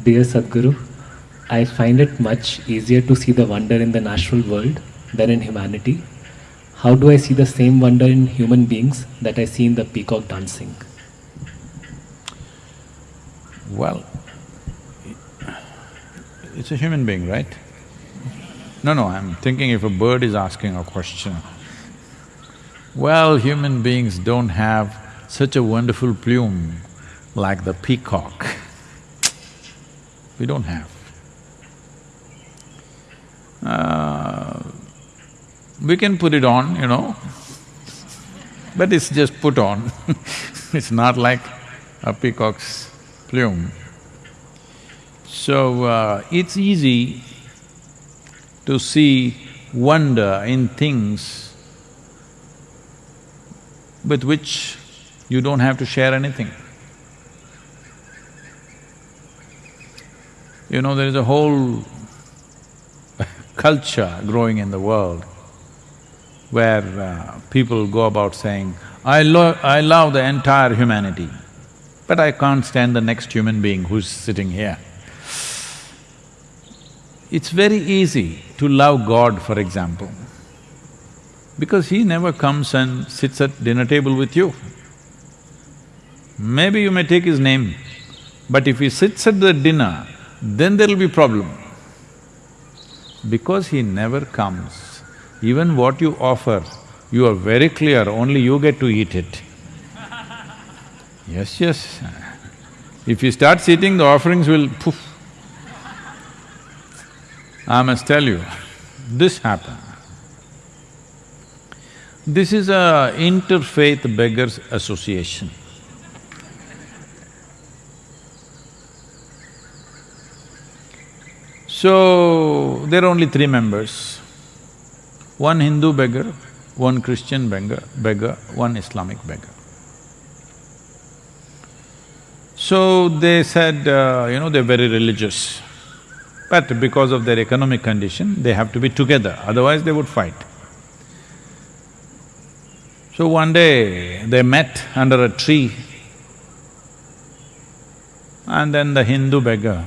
Dear Sadhguru, I find it much easier to see the wonder in the natural world than in humanity. How do I see the same wonder in human beings that I see in the peacock dancing? Well, it's a human being, right? No, no, I'm thinking if a bird is asking a question. Well, human beings don't have such a wonderful plume like the peacock. We don't have. Uh, we can put it on, you know, but it's just put on it's not like a peacock's plume. So, uh, it's easy to see wonder in things with which you don't have to share anything. You know, there is a whole culture growing in the world where uh, people go about saying, I lo I love the entire humanity, but I can't stand the next human being who's sitting here. It's very easy to love God, for example, because He never comes and sits at dinner table with you. Maybe you may take His name, but if He sits at the dinner, then there'll be problem. Because He never comes, even what you offer, you are very clear, only you get to eat it. Yes, yes. If you start eating, the offerings will poof. I must tell you, this happened. This is a interfaith beggars association. So, there are only three members. One Hindu beggar, one Christian beggar, beggar, one Islamic beggar. So they said, uh, you know, they're very religious. But because of their economic condition, they have to be together, otherwise they would fight. So one day, they met under a tree and then the Hindu beggar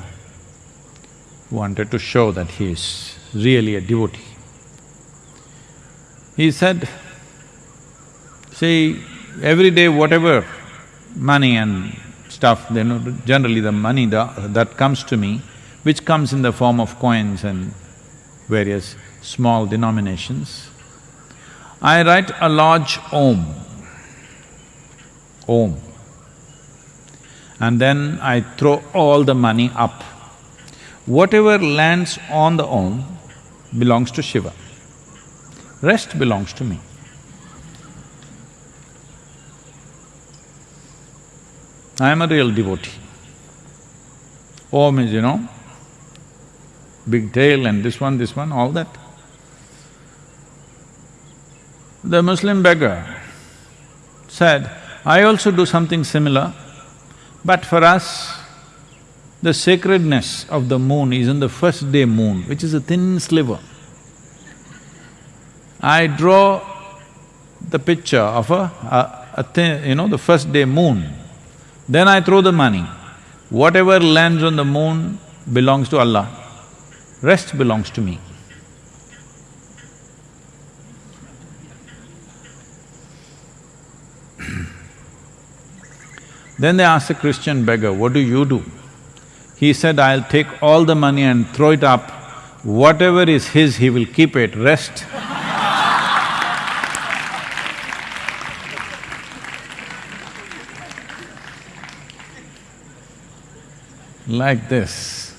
wanted to show that he is really a devotee. He said, see, every day whatever money and stuff, you know, generally the money that comes to me, which comes in the form of coins and various small denominations. I write a large Om, Om, and then I throw all the money up. Whatever lands on the Om belongs to Shiva, rest belongs to me. I am a real devotee. Om is, you know, big tail and this one, this one, all that. The Muslim beggar said, I also do something similar, but for us, the sacredness of the moon is in the first day moon, which is a thin sliver. I draw the picture of a, a, a thin, you know, the first day moon, then I throw the money. Whatever lands on the moon belongs to Allah rest belongs to me. then they asked the Christian beggar, what do you do? He said, I'll take all the money and throw it up, whatever is his, he will keep it, rest like this.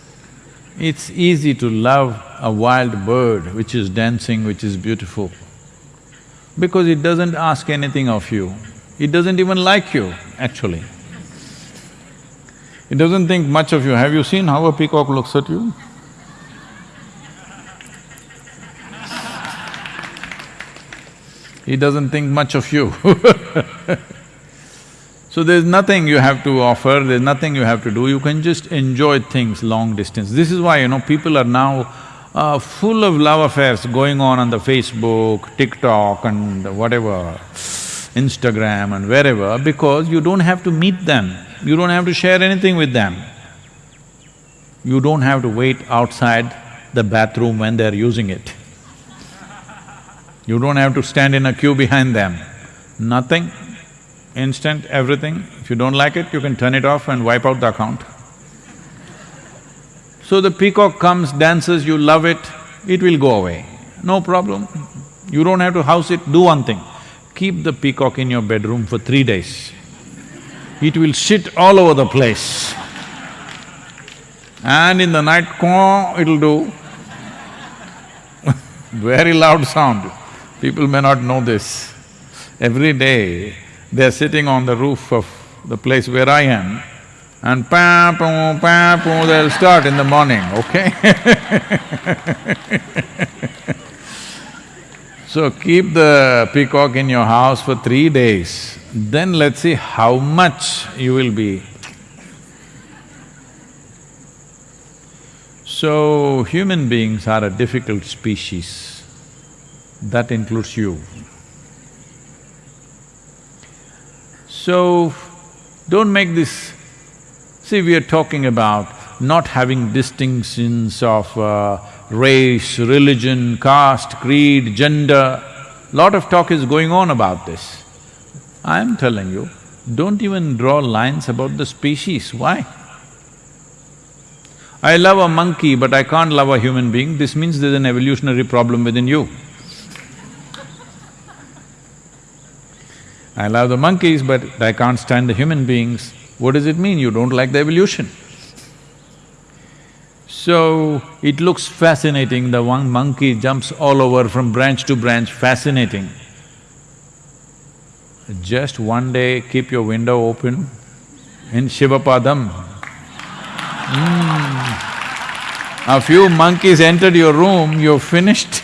It's easy to love a wild bird which is dancing, which is beautiful, because it doesn't ask anything of you. It doesn't even like you, actually. It doesn't think much of you. Have you seen how a peacock looks at you? He doesn't think much of you So there's nothing you have to offer, there's nothing you have to do, you can just enjoy things long distance. This is why, you know, people are now uh, full of love affairs going on on the Facebook, TikTok and whatever, Instagram and wherever, because you don't have to meet them, you don't have to share anything with them. you don't have to wait outside the bathroom when they're using it. You don't have to stand in a queue behind them. Nothing, instant, everything. If you don't like it, you can turn it off and wipe out the account. So the peacock comes, dances, you love it, it will go away, no problem. You don't have to house it, do one thing, keep the peacock in your bedroom for three days. It will shit all over the place. And in the night, it'll do very loud sound. People may not know this. Every day, they're sitting on the roof of the place where I am, and pa poo, pa they'll start in the morning, okay So keep the peacock in your house for three days, then let's see how much you will be. So, human beings are a difficult species, that includes you. So, don't make this See, we are talking about not having distinctions of uh, race, religion, caste, creed, gender. Lot of talk is going on about this. I am telling you, don't even draw lines about the species, why? I love a monkey but I can't love a human being, this means there's an evolutionary problem within you. I love the monkeys but I can't stand the human beings, what does it mean? You don't like the evolution. So, it looks fascinating, the one monkey jumps all over from branch to branch, fascinating. Just one day, keep your window open in Shivapadam. Mm. A few monkeys entered your room, you're finished.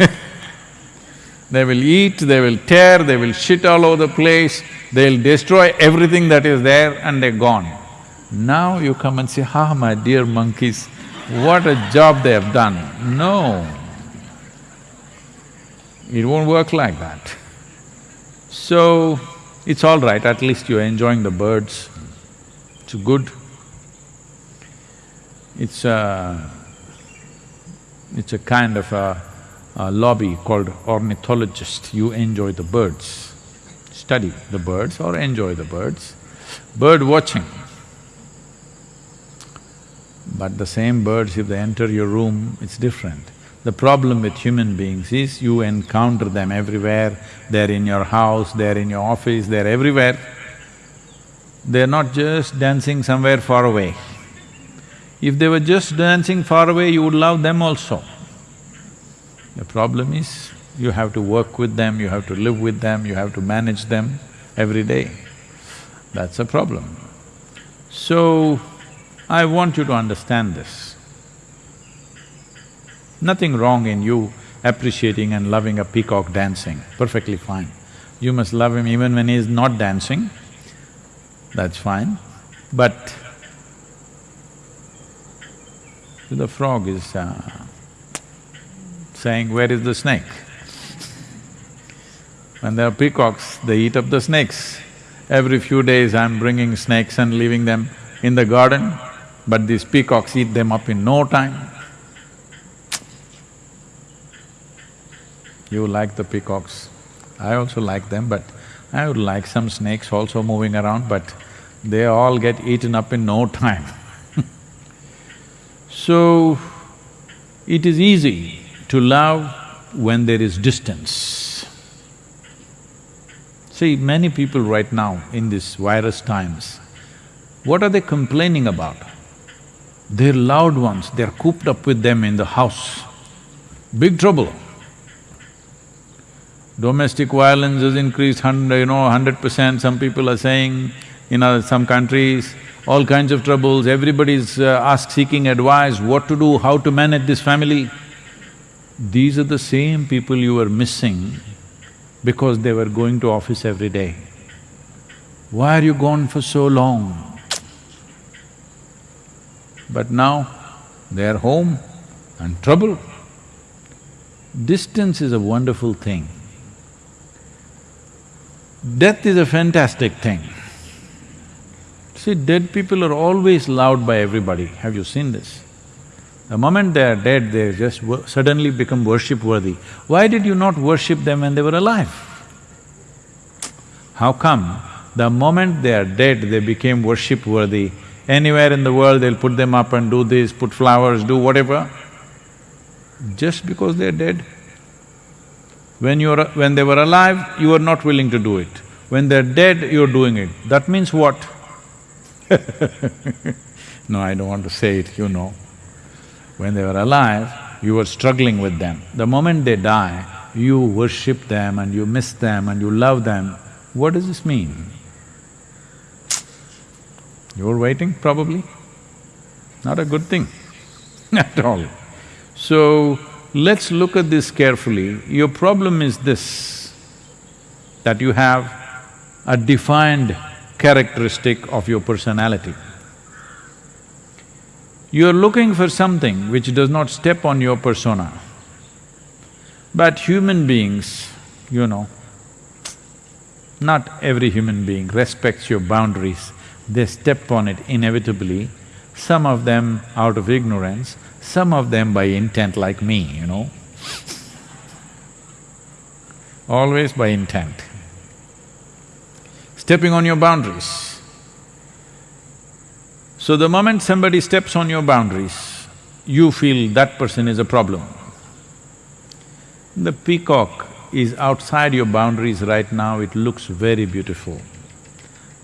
they will eat, they will tear, they will shit all over the place, They'll destroy everything that is there and they're gone. Now you come and say, ah, my dear monkeys, what a job they have done. No, it won't work like that. So, it's all right, at least you're enjoying the birds, it's good. It's a… it's a kind of a, a lobby called ornithologist, you enjoy the birds study the birds or enjoy the birds. Bird watching. But the same birds, if they enter your room, it's different. The problem with human beings is you encounter them everywhere, they're in your house, they're in your office, they're everywhere. They're not just dancing somewhere far away. If they were just dancing far away, you would love them also. The problem is, you have to work with them, you have to live with them, you have to manage them every day. That's a problem. So, I want you to understand this. Nothing wrong in you appreciating and loving a peacock dancing, perfectly fine. You must love him even when he is not dancing, that's fine. But the frog is uh, saying, where is the snake? When there are peacocks, they eat up the snakes. Every few days I'm bringing snakes and leaving them in the garden, but these peacocks eat them up in no time. You like the peacocks, I also like them, but I would like some snakes also moving around, but they all get eaten up in no time So, it is easy to love when there is distance. See, many people right now in these virus times, what are they complaining about? Their loved ones, they're cooped up with them in the house. Big trouble. Domestic violence has increased hundred, you know, hundred percent, some people are saying, in other, some countries, all kinds of troubles, everybody's uh, ask seeking advice, what to do, how to manage this family. These are the same people you were missing because they were going to office every day. Why are you gone for so long? But now, they are home and trouble. Distance is a wonderful thing. Death is a fantastic thing. See, dead people are always loved by everybody, have you seen this? The moment they are dead, they just suddenly become worship-worthy. Why did you not worship them when they were alive? How come the moment they are dead, they became worship-worthy? Anywhere in the world, they'll put them up and do this, put flowers, do whatever. Just because they're dead. When you're… when they were alive, you were not willing to do it. When they're dead, you're doing it. That means what? no, I don't want to say it, you know. When they were alive, you were struggling with them. The moment they die, you worship them and you miss them and you love them. What does this mean? You're waiting, probably? Not a good thing at all. So, let's look at this carefully. Your problem is this, that you have a defined characteristic of your personality. You're looking for something which does not step on your persona. But human beings, you know, not every human being respects your boundaries, they step on it inevitably, some of them out of ignorance, some of them by intent like me, you know. Always by intent. Stepping on your boundaries. So the moment somebody steps on your boundaries, you feel that person is a problem. The peacock is outside your boundaries right now, it looks very beautiful.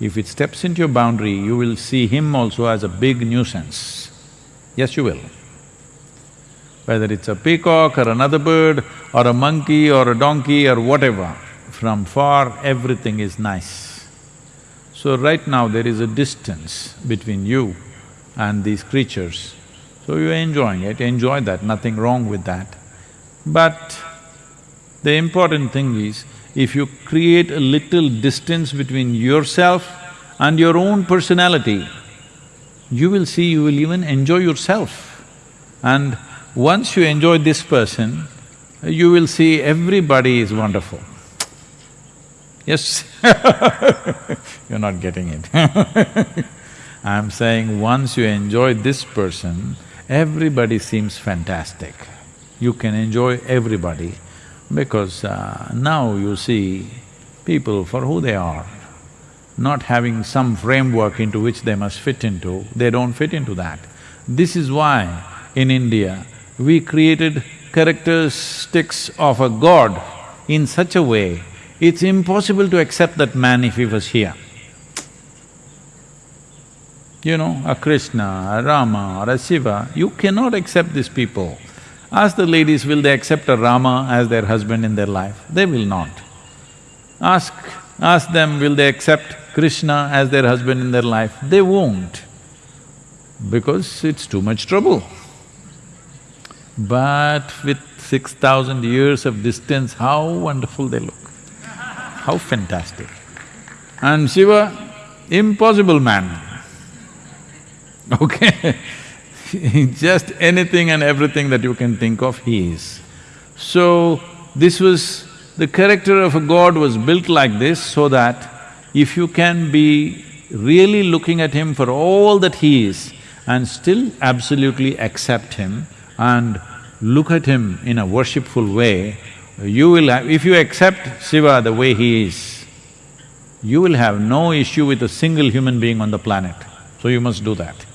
If it steps into your boundary, you will see him also as a big nuisance. Yes, you will. Whether it's a peacock or another bird or a monkey or a donkey or whatever, from far everything is nice. So right now there is a distance between you and these creatures. So you're enjoying it, enjoy that, nothing wrong with that. But the important thing is, if you create a little distance between yourself and your own personality, you will see you will even enjoy yourself. And once you enjoy this person, you will see everybody is wonderful. Yes You're not getting it I'm saying once you enjoy this person, everybody seems fantastic. You can enjoy everybody because uh, now you see people for who they are, not having some framework into which they must fit into, they don't fit into that. This is why in India, we created characteristics of a god in such a way, it's impossible to accept that man if he was here. You know, a Krishna, a Rama or a Shiva, you cannot accept these people. Ask the ladies, will they accept a Rama as their husband in their life? They will not. Ask… ask them, will they accept Krishna as their husband in their life? They won't, because it's too much trouble. But with six thousand years of distance, how wonderful they look, how fantastic. And Shiva, impossible man, okay just anything and everything that you can think of, he is. So, this was… the character of a god was built like this so that if you can be really looking at him for all that he is and still absolutely accept him and look at him in a worshipful way, you will have… if you accept Shiva the way he is, you will have no issue with a single human being on the planet. So you must do that.